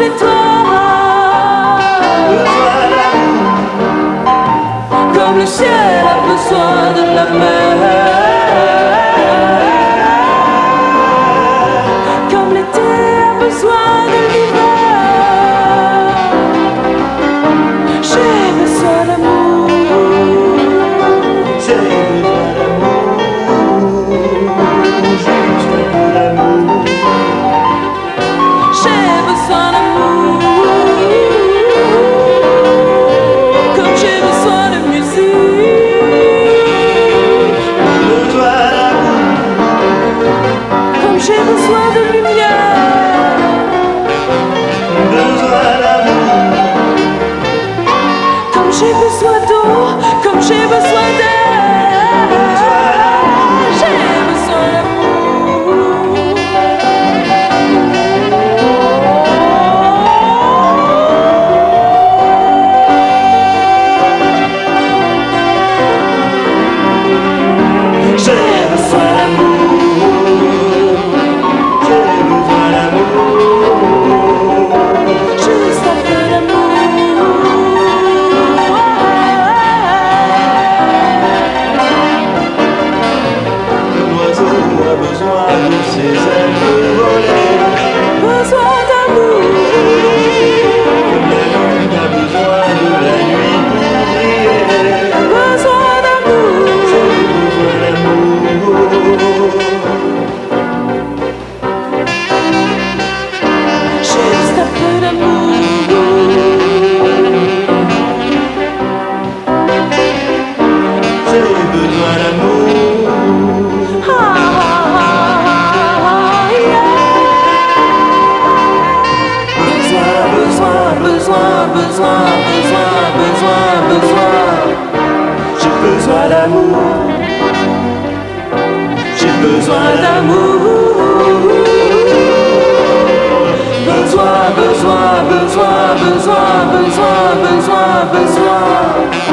c'est toi. Comme le ciel a besoin de la mer. d'eau, comme j'ai besoin besoin, besoin, besoin, besoin, besoin. J'ai besoin d'amour. J'ai besoin d'amour. Besoin, besoin, besoin, besoin, besoin, besoin, besoin.